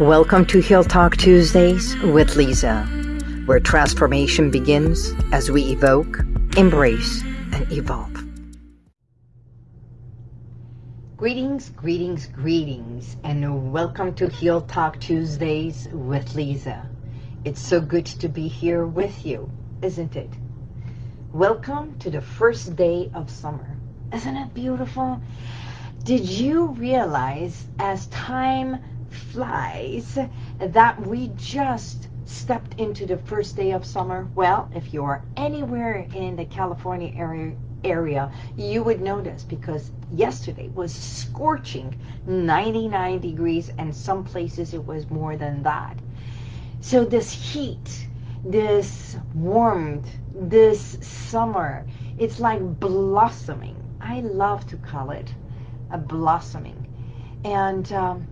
Welcome to Heal Talk Tuesdays with Lisa, where transformation begins as we evoke, embrace, and evolve. Greetings, greetings, greetings, and welcome to Heal Talk Tuesdays with Lisa. It's so good to be here with you, isn't it? Welcome to the first day of summer. Isn't it beautiful? Did you realize as time flies that we just stepped into the first day of summer? Well, if you are anywhere in the California area, area you would notice because yesterday was scorching 99 degrees and some places it was more than that. So this heat, this warmth, this summer, it's like blossoming. I love to call it a blossoming. And um,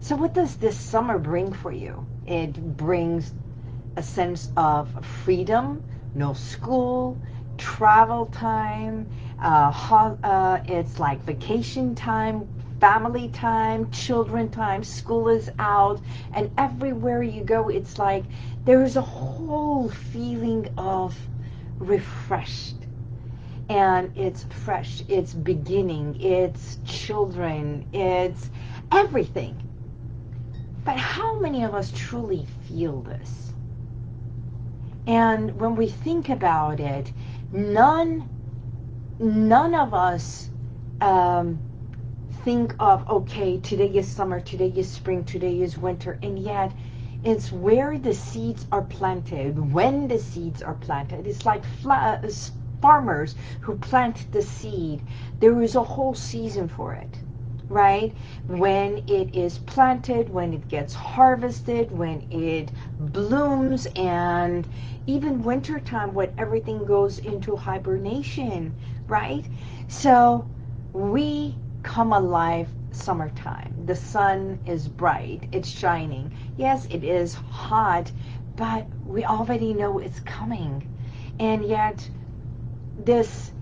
so what does this summer bring for you? It brings a sense of freedom, no school, travel time, uh, uh, it's like vacation time, family time, children time, school is out, and everywhere you go, it's like there's a whole feeling of refreshed. And it's fresh, it's beginning, it's children, it's everything. But how many of us truly feel this? And when we think about it, none, none of us um, think of, okay, today is summer, today is spring, today is winter, and yet it's where the seeds are planted, when the seeds are planted. It's like farmers who plant the seed. There is a whole season for it right? When it is planted, when it gets harvested, when it blooms, and even wintertime when everything goes into hibernation, right? So we come alive summertime. The sun is bright, it's shining. Yes, it is hot, but we already know it's coming. And yet, this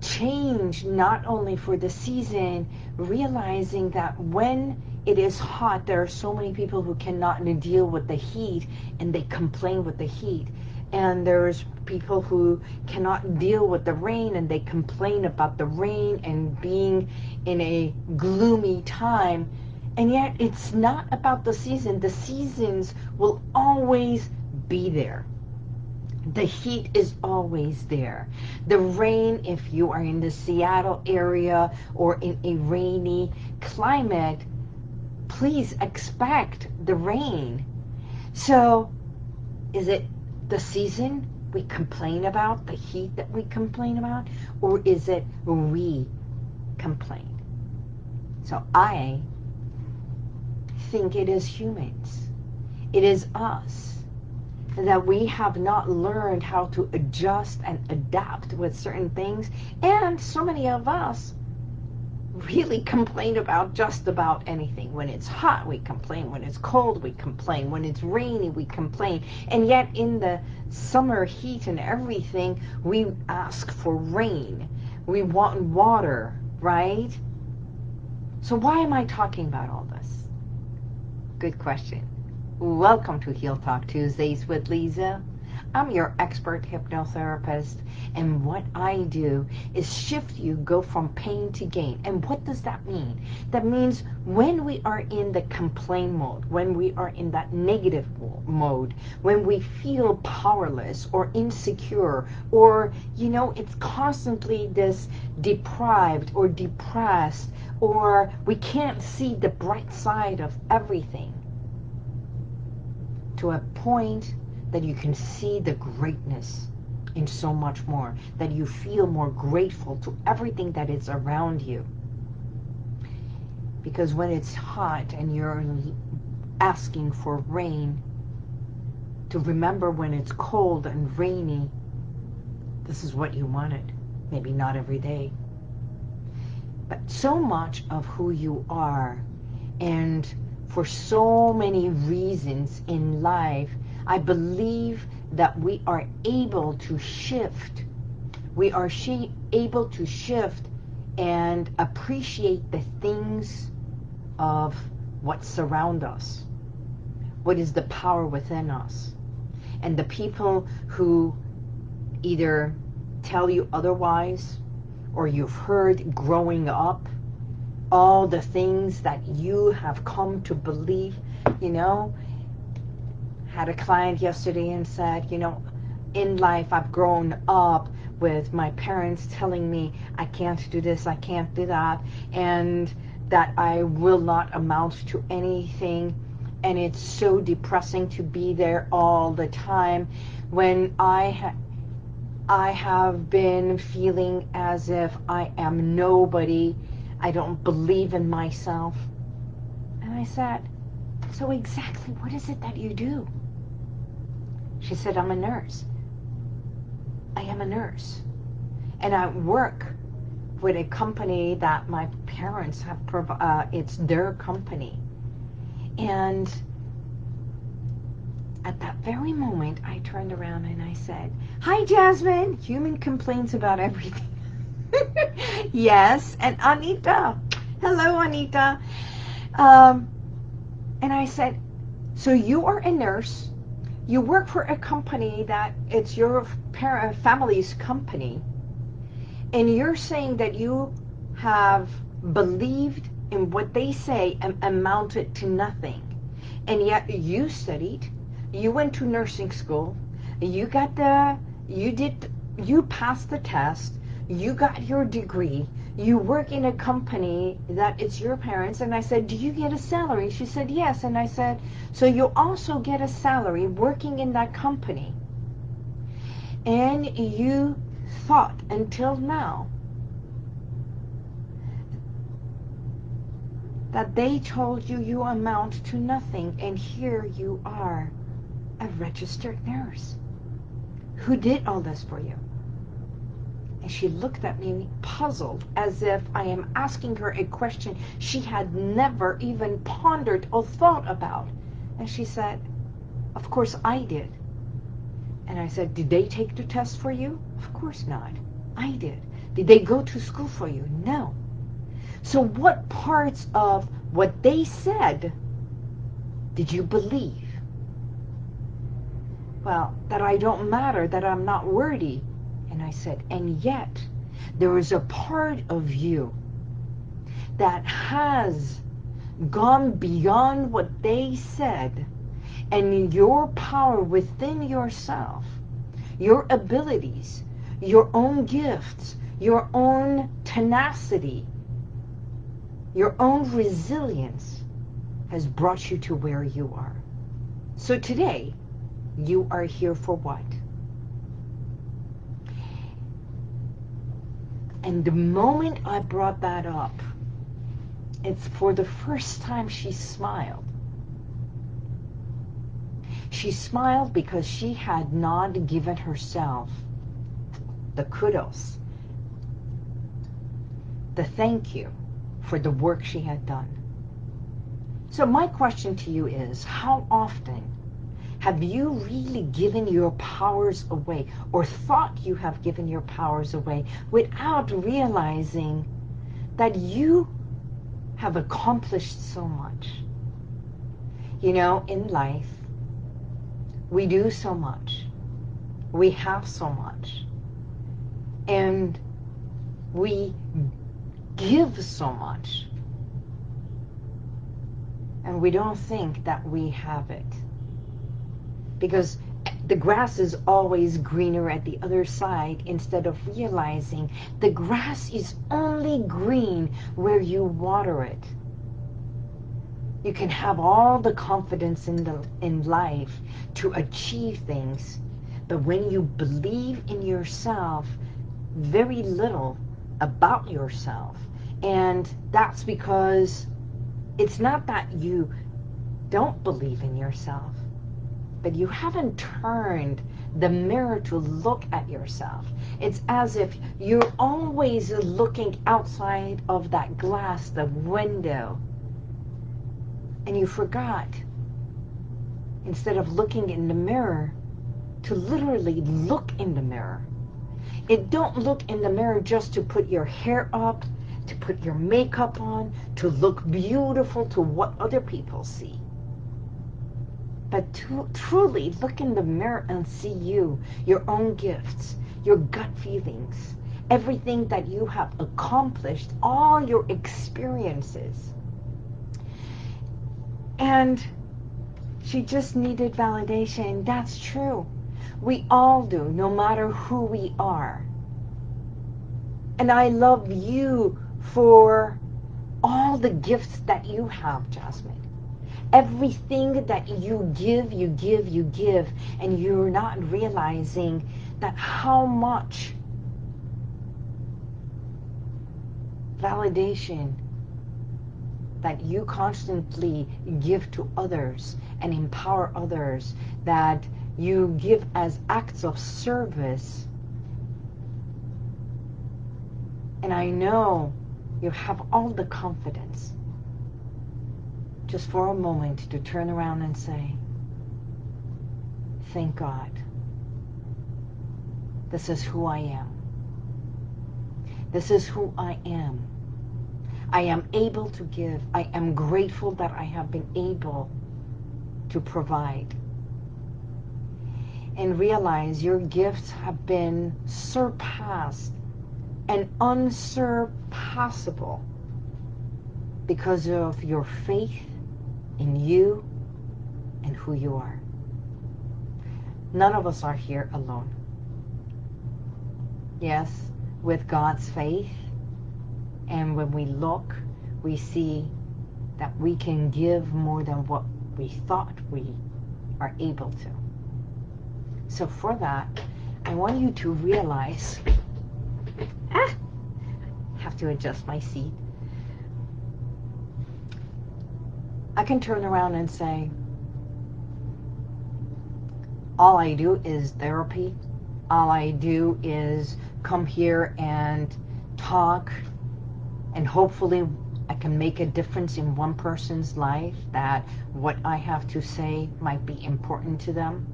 change not only for the season, realizing that when it is hot, there are so many people who cannot deal with the heat and they complain with the heat. And there's people who cannot deal with the rain and they complain about the rain and being in a gloomy time. And yet it's not about the season. The seasons will always be there. The heat is always there. The rain, if you are in the Seattle area or in a rainy climate, please expect the rain. So is it the season we complain about, the heat that we complain about, or is it we complain? So I think it is humans. It is us that we have not learned how to adjust and adapt with certain things. And so many of us really complain about just about anything. When it's hot, we complain. When it's cold, we complain. When it's rainy, we complain. And yet in the summer heat and everything, we ask for rain. We want water, right? So why am I talking about all this? Good question. Welcome to Heal Talk Tuesdays with Lisa. I'm your expert hypnotherapist, and what I do is shift you, go from pain to gain. And what does that mean? That means when we are in the complain mode, when we are in that negative mode, when we feel powerless or insecure, or, you know, it's constantly this deprived or depressed, or we can't see the bright side of everything to a point that you can see the greatness in so much more, that you feel more grateful to everything that is around you. Because when it's hot and you're asking for rain, to remember when it's cold and rainy, this is what you wanted. Maybe not every day. But so much of who you are and for so many reasons in life, I believe that we are able to shift. We are able to shift and appreciate the things of what surround us. what is the power within us. And the people who either tell you otherwise or you've heard growing up, all the things that you have come to believe, you know, had a client yesterday and said, you know, in life I've grown up with my parents telling me I can't do this, I can't do that, and that I will not amount to anything. And it's so depressing to be there all the time when I ha I have been feeling as if I am nobody. I don't believe in myself. And I said, so exactly what is it that you do? She said, I'm a nurse. I am a nurse. And I work with a company that my parents have, uh, it's their company. And at that very moment, I turned around and I said, Hi, Jasmine. Human complains about everything. Yes, and Anita. Hello, Anita. Um, and I said, so you are a nurse. You work for a company that it's your parent, family's company. And you're saying that you have believed in what they say amounted to nothing. And yet you studied, you went to nursing school, you got the, you did, you passed the test, you got your degree, you work in a company that it's your parents. And I said, do you get a salary? She said, yes. And I said, so you also get a salary working in that company. And you thought until now that they told you you amount to nothing. And here you are a registered nurse. Who did all this for you? And she looked at me puzzled as if I am asking her a question she had never even pondered or thought about. And she said, of course I did. And I said, did they take the test for you? Of course not. I did. Did they go to school for you? No. So what parts of what they said did you believe? well, that I don't matter, that I'm not worthy. I said, and yet there is a part of you that has gone beyond what they said and your power within yourself, your abilities, your own gifts, your own tenacity, your own resilience has brought you to where you are. So today, you are here for what? And the moment I brought that up, it's for the first time she smiled. She smiled because she had not given herself the kudos, the thank you for the work she had done. So my question to you is, how often have you really given your powers away or thought you have given your powers away without realizing that you have accomplished so much? You know, in life, we do so much. We have so much. And we give so much. And we don't think that we have it because the grass is always greener at the other side instead of realizing the grass is only green where you water it. You can have all the confidence in, the, in life to achieve things, but when you believe in yourself, very little about yourself. And that's because it's not that you don't believe in yourself but you haven't turned the mirror to look at yourself. It's as if you're always looking outside of that glass, the window, and you forgot, instead of looking in the mirror, to literally look in the mirror. It don't look in the mirror just to put your hair up, to put your makeup on, to look beautiful to what other people see. But to truly look in the mirror and see you, your own gifts, your gut feelings, everything that you have accomplished, all your experiences. And she just needed validation. That's true. We all do, no matter who we are. And I love you for all the gifts that you have, Jasmine. Everything that you give, you give, you give, and you're not realizing that how much validation that you constantly give to others and empower others, that you give as acts of service. And I know you have all the confidence just for a moment to turn around and say, thank God. This is who I am. This is who I am. I am able to give. I am grateful that I have been able to provide. And realize your gifts have been surpassed and unsurpassable because of your faith in you and who you are. None of us are here alone. Yes, with God's faith, and when we look, we see that we can give more than what we thought we are able to. So for that, I want you to realize, ah, have to adjust my seat. I can turn around and say, all I do is therapy. All I do is come here and talk and hopefully I can make a difference in one person's life that what I have to say might be important to them.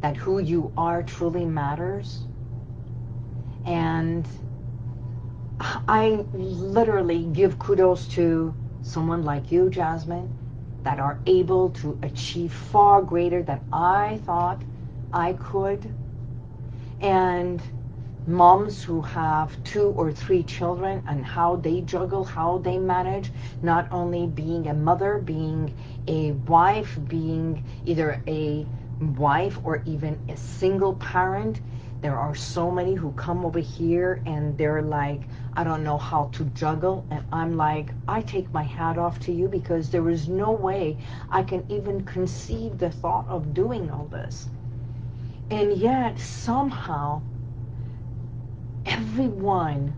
That who you are truly matters. And I literally give kudos to someone like you, Jasmine, that are able to achieve far greater than I thought I could. And moms who have two or three children and how they juggle, how they manage, not only being a mother, being a wife, being either a wife or even a single parent. There are so many who come over here and they're like, I don't know how to juggle. And I'm like, I take my hat off to you because there is no way I can even conceive the thought of doing all this. And yet somehow everyone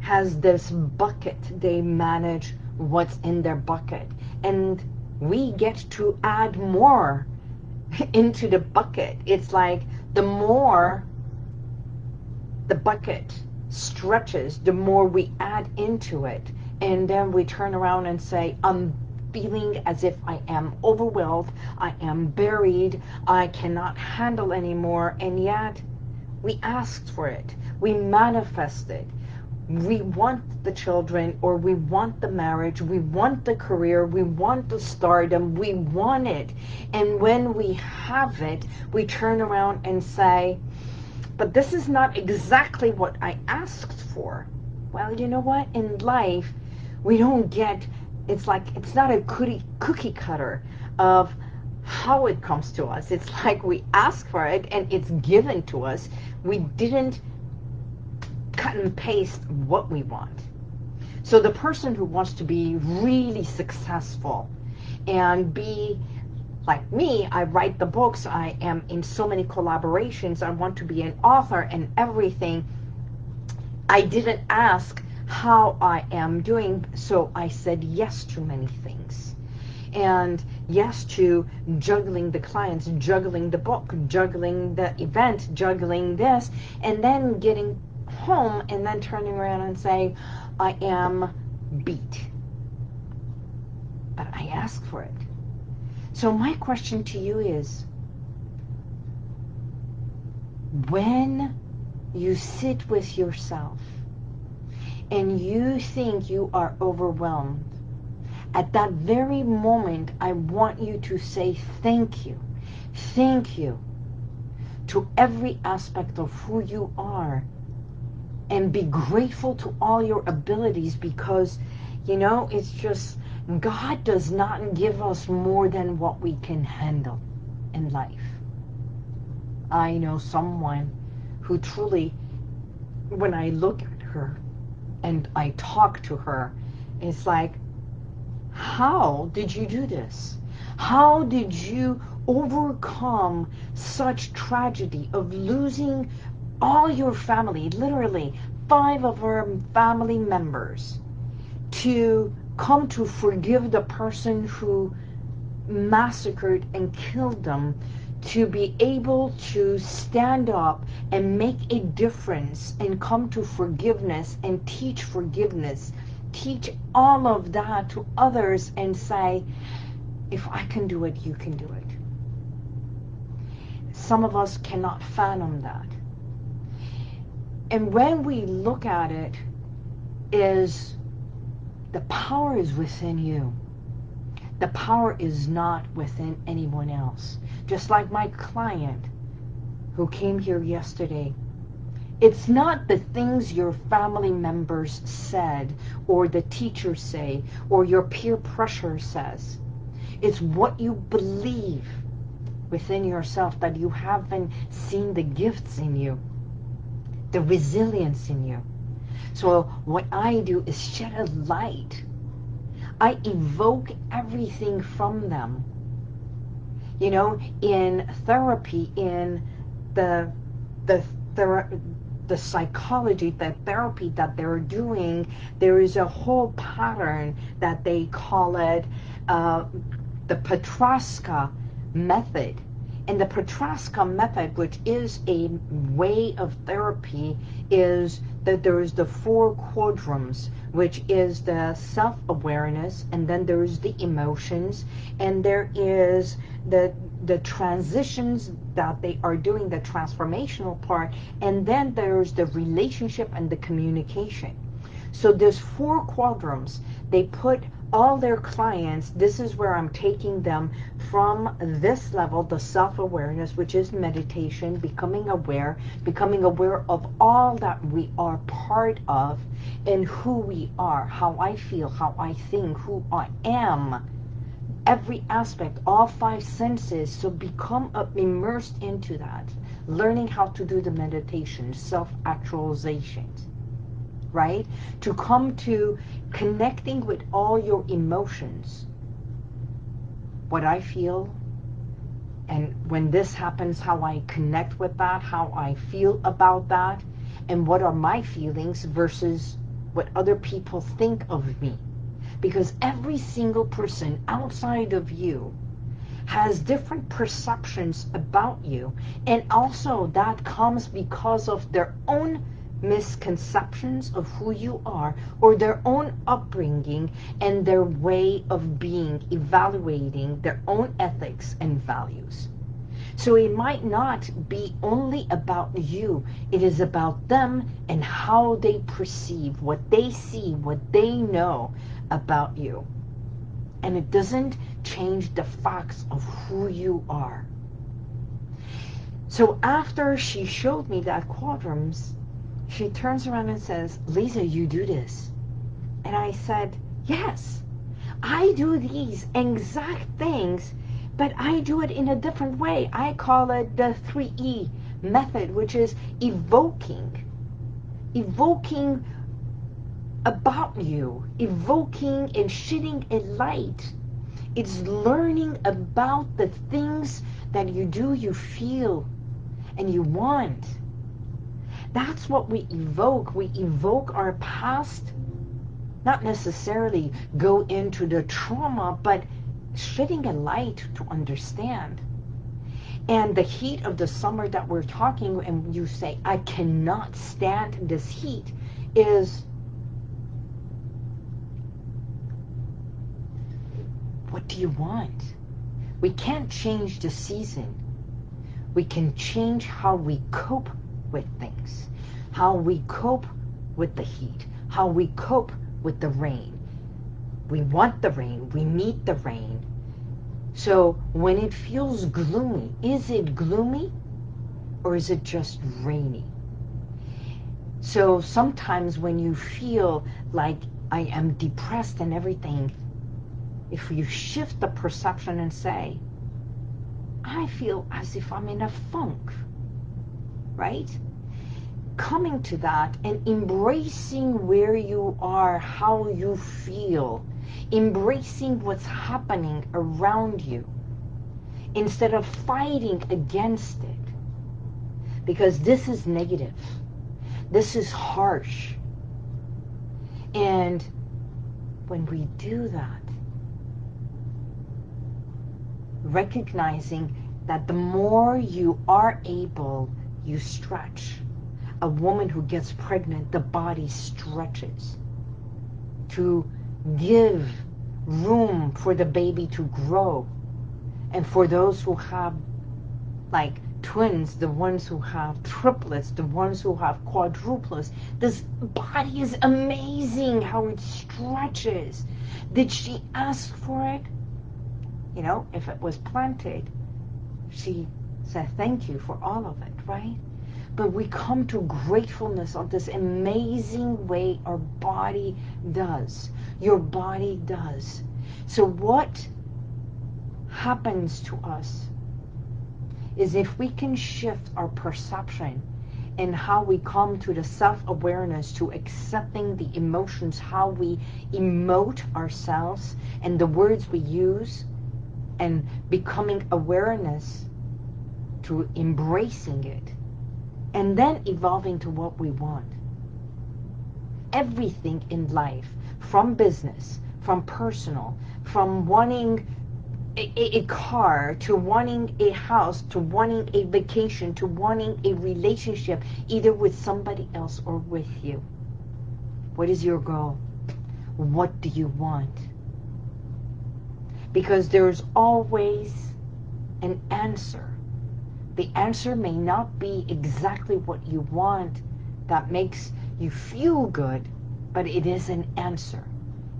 has this bucket. They manage what's in their bucket. And we get to add more into the bucket. It's like the more the bucket stretches, the more we add into it. And then we turn around and say, I'm feeling as if I am overwhelmed, I am buried, I cannot handle anymore. And yet we asked for it. We manifested. We want the children or we want the marriage. We want the career. We want the stardom. We want it. And when we have it, we turn around and say, but this is not exactly what I asked for. Well, you know what? In life, we don't get, it's like, it's not a cookie, cookie cutter of how it comes to us. It's like we ask for it and it's given to us. We didn't cut and paste what we want. So the person who wants to be really successful and be like me, I write the books, I am in so many collaborations, I want to be an author and everything. I didn't ask how I am doing, so I said yes to many things. And yes to juggling the clients, juggling the book, juggling the event, juggling this, and then getting home and then turning around and saying, I am beat. But I asked for it. So my question to you is, when you sit with yourself and you think you are overwhelmed, at that very moment, I want you to say thank you. Thank you to every aspect of who you are and be grateful to all your abilities because, you know, it's just God does not give us more than what we can handle in life. I know someone who truly, when I look at her and I talk to her, it's like, how did you do this? How did you overcome such tragedy of losing all your family, literally five of our family members, to come to forgive the person who massacred and killed them, to be able to stand up and make a difference and come to forgiveness and teach forgiveness, teach all of that to others and say, if I can do it, you can do it. Some of us cannot fathom that. And when we look at it, is the power is within you. The power is not within anyone else. Just like my client who came here yesterday. It's not the things your family members said or the teacher say or your peer pressure says. It's what you believe within yourself that you haven't seen the gifts in you, the resilience in you. So what I do is shed a light. I evoke everything from them. You know, in therapy, in the the thera the psychology, the therapy that they're doing, there is a whole pattern that they call it uh, the Petroska method. And the Petroska method, which is a way of therapy, is that there is the four quadrants, which is the self-awareness, and then there is the emotions, and there is the the transitions that they are doing, the transformational part, and then there's the relationship and the communication. So there's four quadrants. They put all their clients, this is where I'm taking them from this level, the self-awareness, which is meditation, becoming aware, becoming aware of all that we are part of and who we are, how I feel, how I think, who I am, every aspect, all five senses. So become immersed into that, learning how to do the meditation, self-actualization right? To come to connecting with all your emotions. What I feel, and when this happens, how I connect with that, how I feel about that, and what are my feelings versus what other people think of me. Because every single person outside of you has different perceptions about you. And also that comes because of their own misconceptions of who you are or their own upbringing and their way of being, evaluating their own ethics and values. So it might not be only about you. It is about them and how they perceive, what they see, what they know about you. And it doesn't change the facts of who you are. So after she showed me that quadrants, she turns around and says, Lisa, you do this. And I said, yes, I do these exact things, but I do it in a different way. I call it the 3E method, which is evoking. Evoking about you. Evoking and shedding a light. It's learning about the things that you do, you feel, and you want that's what we evoke. We evoke our past, not necessarily go into the trauma, but shedding a light to understand. And the heat of the summer that we're talking, and you say, I cannot stand this heat, is what do you want? We can't change the season. We can change how we cope with things, how we cope with the heat, how we cope with the rain. We want the rain. We need the rain. So when it feels gloomy, is it gloomy or is it just rainy? So sometimes when you feel like I am depressed and everything, if you shift the perception and say, I feel as if I'm in a funk, right? Coming to that and embracing where you are, how you feel, embracing what's happening around you instead of fighting against it. Because this is negative. This is harsh. And when we do that, recognizing that the more you are able, you stretch. A woman who gets pregnant, the body stretches to give room for the baby to grow. And for those who have like twins, the ones who have triplets, the ones who have quadruplets, this body is amazing how it stretches. Did she ask for it? You know, if it was planted, she said thank you for all of it, right? But we come to gratefulness of this amazing way our body does. Your body does. So what happens to us is if we can shift our perception and how we come to the self-awareness to accepting the emotions, how we emote ourselves and the words we use and becoming awareness to embracing it and then evolving to what we want. Everything in life, from business, from personal, from wanting a, a, car, to wanting a house, to wanting a vacation, to wanting a relationship, either with somebody else or with you. What is your goal? What do you want? Because there's always an answer the answer may not be exactly what you want that makes you feel good, but it is an answer.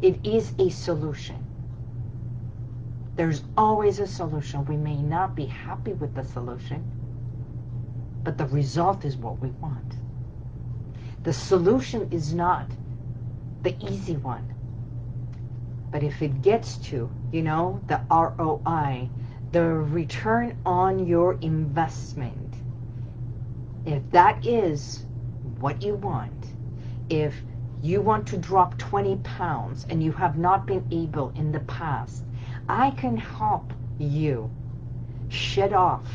It is a solution. There's always a solution. We may not be happy with the solution, but the result is what we want. The solution is not the easy one. But if it gets to, you know, the ROI, the return on your investment, if that is what you want, if you want to drop 20 pounds and you have not been able in the past, I can help you shed off,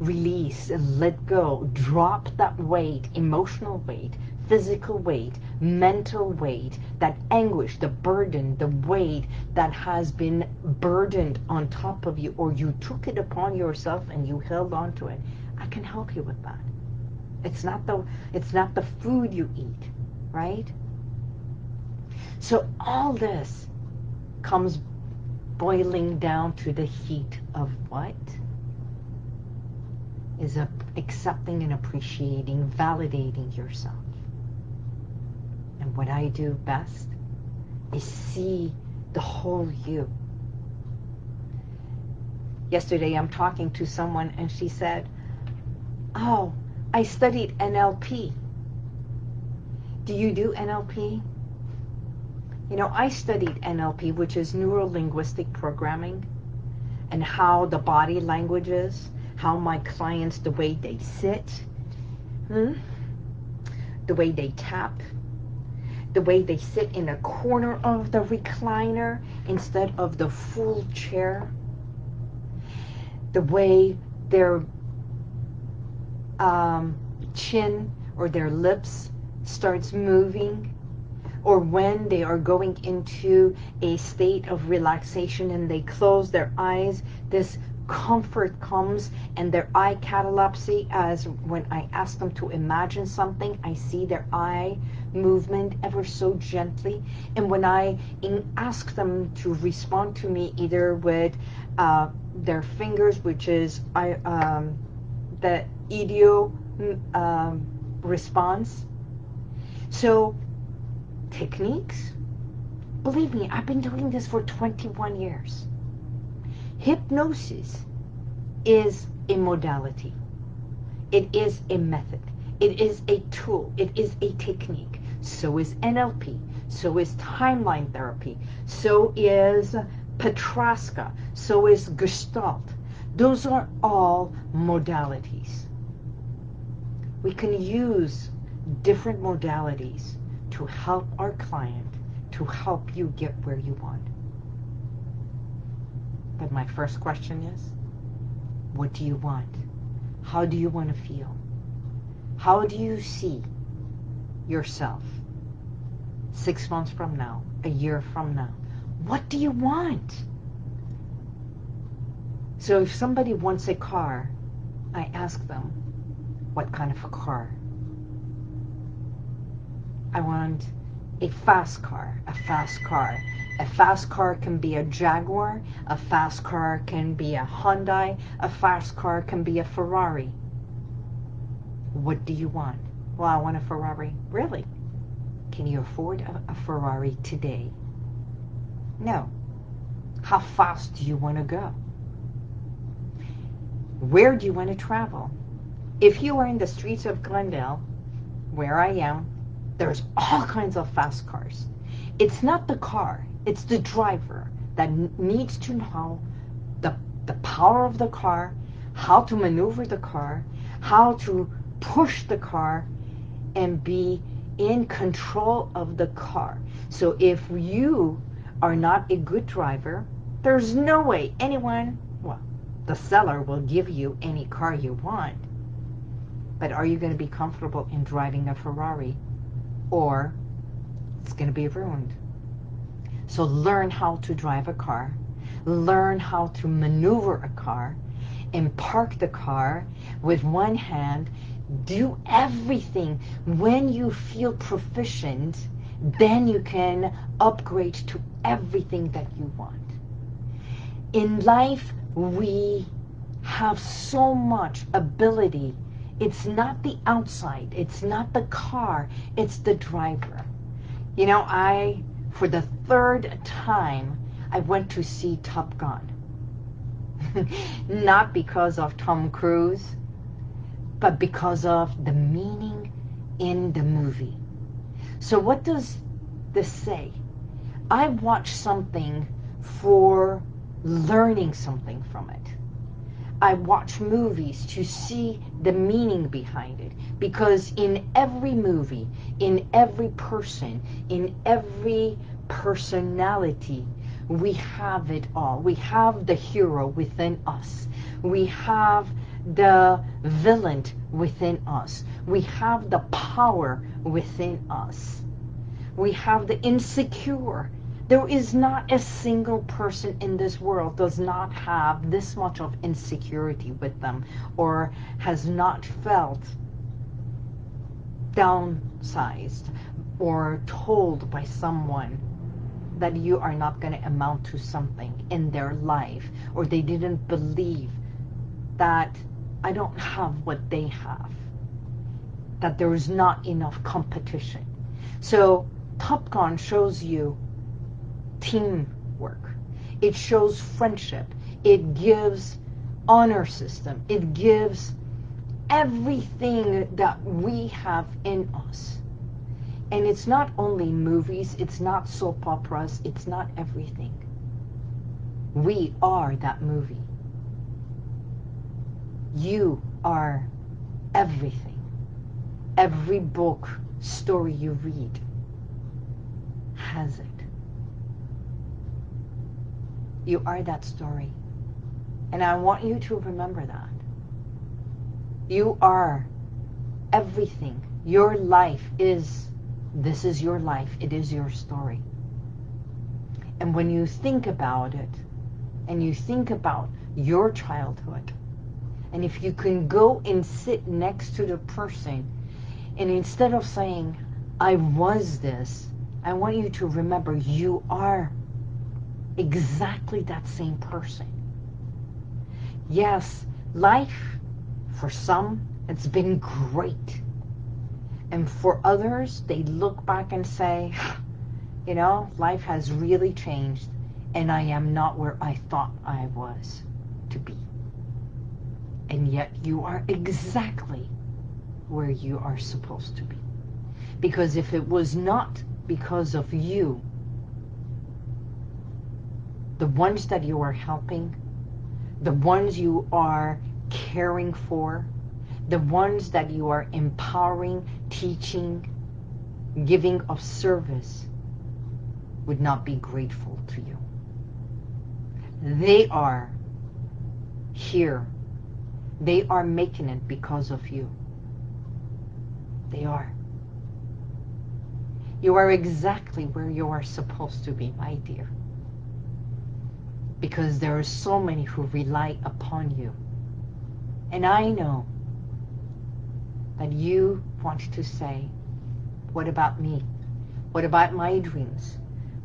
release, and let go, drop that weight, emotional weight, physical weight, mental weight, that anguish, the burden, the weight that has been burdened on top of you, or you took it upon yourself and you held on to it. I can help you with that. It's not the it's not the food you eat, right? So all this comes boiling down to the heat of what? Is accepting and appreciating, validating yourself. What I do best is see the whole you. Yesterday I'm talking to someone and she said, oh, I studied NLP. Do you do NLP? You know, I studied NLP, which is Neuro-Linguistic Programming, and how the body language is, how my clients, the way they sit, hmm? the way they tap, the way they sit in a corner of the recliner instead of the full chair, the way their um, chin or their lips starts moving, or when they are going into a state of relaxation and they close their eyes, this comfort comes and their eye catalepsy as when I ask them to imagine something, I see their eye movement ever so gently. And when I ask them to respond to me either with uh, their fingers, which is I, um, the idio um, response. So techniques, Believe me, I've been doing this for 21 years. Hypnosis is a modality. It is a method. It is a tool. It is a technique. So is NLP. So is timeline therapy. So is Petrasca. So is Gestalt. Those are all modalities. We can use different modalities to help our client, to help you get where you want. But my first question is, what do you want? How do you want to feel? How do you see yourself six months from now, a year from now? What do you want? So if somebody wants a car, I ask them, what kind of a car? I want a fast car, a fast car. A fast car can be a Jaguar, a fast car can be a Hyundai, a fast car can be a Ferrari. What do you want? Well, I want a Ferrari. Really? Can you afford a, Ferrari today? No. How fast do you want to go? Where do you want to travel? If you are in the streets of Glendale, where I am, there's all kinds of fast cars. It's not the car, it's the driver that needs to know the, the power of the car, how to maneuver the car, how to push the car and be in control of the car. So if you are not a good driver, there's no way anyone, well, the seller will give you any car you want. But are you going to be comfortable in driving a Ferrari? Or it's going to be ruined. So learn how to drive a car. Learn how to maneuver a car and park the car with one hand. Do everything. When you feel proficient, then you can upgrade to everything that you want. In life, we have so much ability. It's not the outside. It's not the car. It's the driver. You know, I for the third time, I went to see Top Gun. Not because of Tom Cruise, but because of the meaning in the movie. So what does this say? I watch something for learning something from it. I watch movies to see the meaning behind it. Because in every movie, in every person, in every personality, we have it all. We have the hero within us. We have the villain within us. We have the power within us. We have the insecure there is not a single person in this world does not have this much of insecurity with them or has not felt downsized or told by someone that you are not going to amount to something in their life or they didn't believe that I don't have what they have that there is not enough competition so Top Gun shows you teamwork. It shows friendship. It gives honor system. It gives everything that we have in us. And it's not only movies, it's not soap operas, it's not everything. We are that movie. You are everything. Every book, story you read has it. You are that story. And I want you to remember that. You are everything. Your life is, this is your life. It is your story. And when you think about it, and you think about your childhood, and if you can go and sit next to the person, and instead of saying, I was this, I want you to remember you are exactly that same person. Yes, life, for some, it's been great. And for others, they look back and say, you know, life has really changed and I am not where I thought I was to be. And yet you are exactly where you are supposed to be. Because if it was not because of you, the ones that you are helping, the ones you are caring for, the ones that you are empowering, teaching, giving of service would not be grateful to you. They are here. They are making it because of you. They are. You are exactly where you are supposed to be, my dear. Because there are so many who rely upon you. And I know that you want to say, what about me? What about my dreams?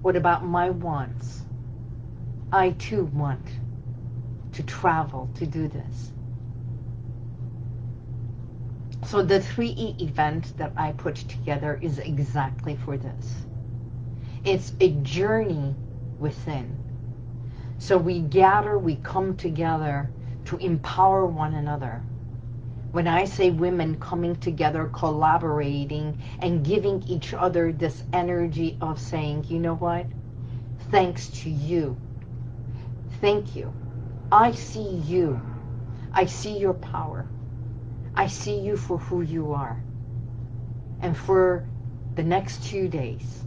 What about my wants? I too want to travel to do this. So the 3E event that I put together is exactly for this. It's a journey within. So we gather, we come together to empower one another. When I say women coming together, collaborating, and giving each other this energy of saying, you know what? Thanks to you. Thank you. I see you. I see your power. I see you for who you are. And for the next two days,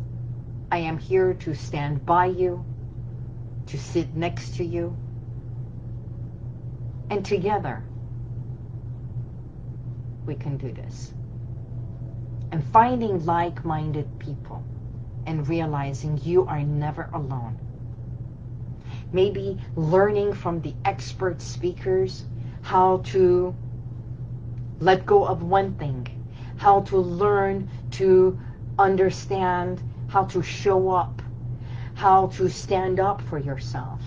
I am here to stand by you, to sit next to you, and together we can do this. And finding like-minded people and realizing you are never alone. Maybe learning from the expert speakers how to let go of one thing, how to learn to understand how to show up, how to stand up for yourself,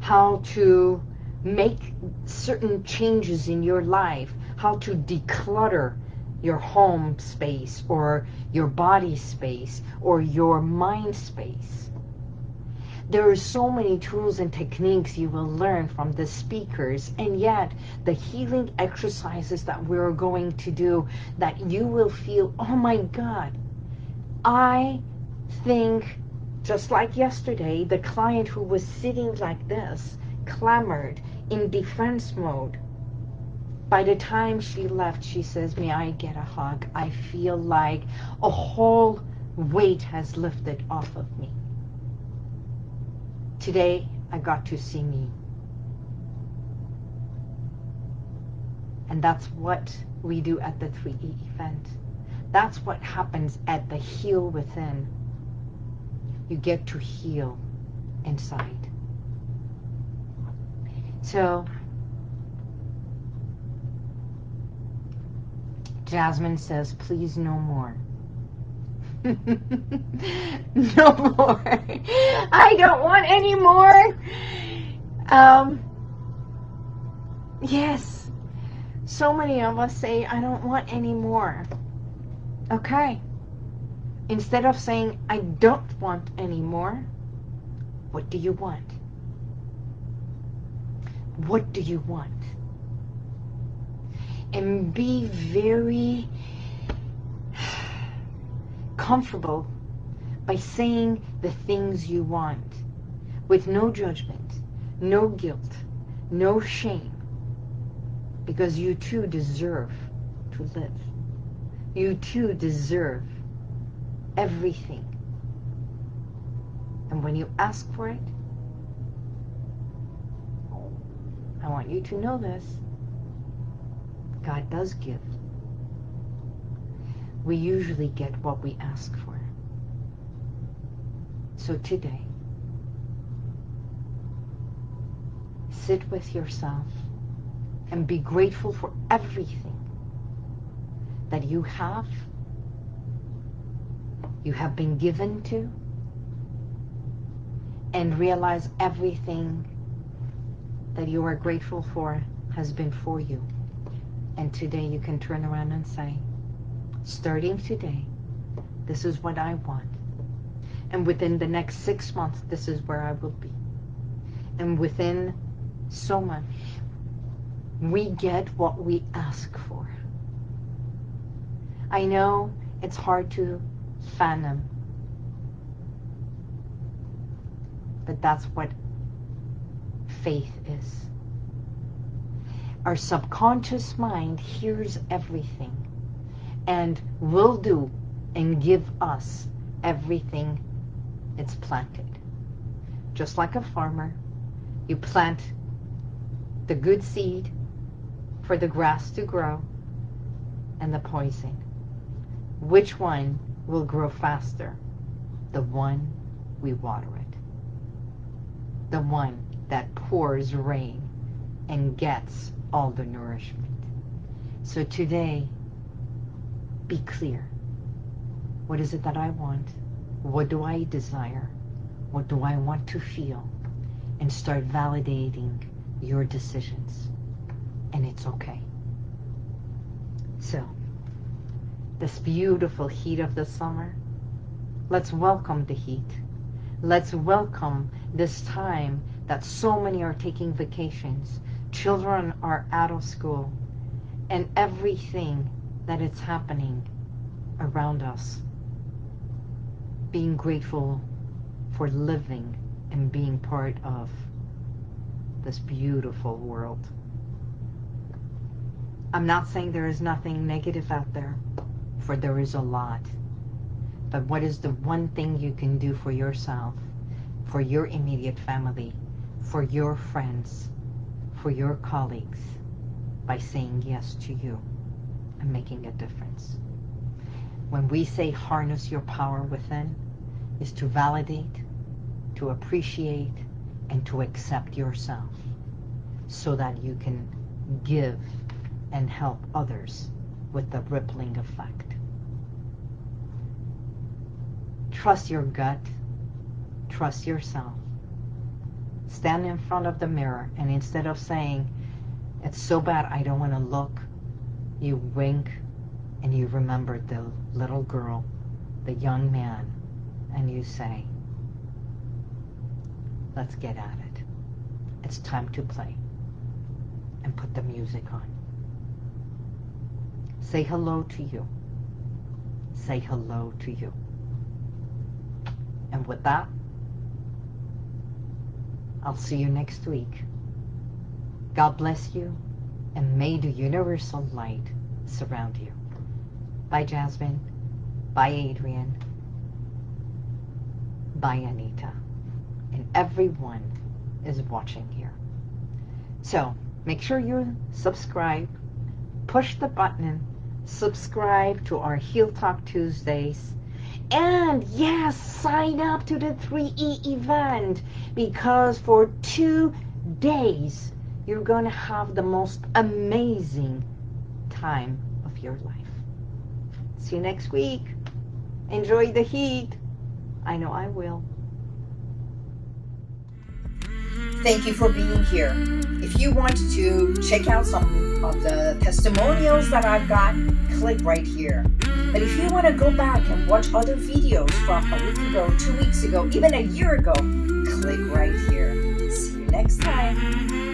how to make certain changes in your life, how to declutter your home space or your body space or your mind space. There are so many tools and techniques you will learn from the speakers and yet the healing exercises that we're going to do that you will feel, oh my God, I think just like yesterday, the client who was sitting like this clamored in defense mode. By the time she left, she says, may I get a hug? I feel like a whole weight has lifted off of me. Today, I got to see me. And that's what we do at the 3E event. That's what happens at the Heal Within. You get to heal inside. So, Jasmine says, please no more. no more. I don't want any more. Um, yes. So many of us say, I don't want any more. Okay. Instead of saying, I don't want any more, what do you want? What do you want? And be very comfortable by saying the things you want with no judgment, no guilt, no shame, because you too deserve to live. You too deserve everything. And when you ask for it, I want you to know this, God does give we usually get what we ask for. So today, sit with yourself and be grateful for everything that you have, you have been given to, and realize everything that you are grateful for has been for you. And today you can turn around and say, starting today, this is what I want. And within the next six months, this is where I will be. And within so much, we get what we ask for. I know it's hard to fathom, but that's what faith is. Our subconscious mind hears everything and will do and give us everything it's planted. Just like a farmer, you plant the good seed for the grass to grow and the poison. Which one will grow faster? The one we water it. The one that pours rain and gets all the nourishment. So today, be clear. What is it that I want? What do I desire? What do I want to feel? And start validating your decisions. And it's okay. So, this beautiful heat of the summer, let's welcome the heat. Let's welcome this time that so many are taking vacations. Children are out of school. And everything that is happening around us being grateful for living and being part of this beautiful world. I'm not saying there is nothing negative out there, for there is a lot. But what is the one thing you can do for yourself, for your immediate family, for your friends, for your colleagues, by saying yes to you and making a difference? when we say harness your power within, is to validate, to appreciate, and to accept yourself so that you can give and help others with the rippling effect. Trust your gut. Trust yourself. Stand in front of the mirror and instead of saying, it's so bad I don't want to look, you wink and you remember the little girl, the young man, and you say, let's get at it. It's time to play. And put the music on. Say hello to you. Say hello to you. And with that, I'll see you next week. God bless you, and may the universal light surround you. Bye, Jasmine. Bye, Adrian. Bye, Anita. And everyone is watching here. So make sure you subscribe. Push the button. Subscribe to our Heal Talk Tuesdays. And yes, sign up to the 3E event because for two days, you're going to have the most amazing time of your life. See you next week. Enjoy the heat. I know I will. Thank you for being here. If you want to check out some of the testimonials that I've got, click right here. But if you want to go back and watch other videos from a week ago, two weeks ago, even a year ago, click right here. See you next time.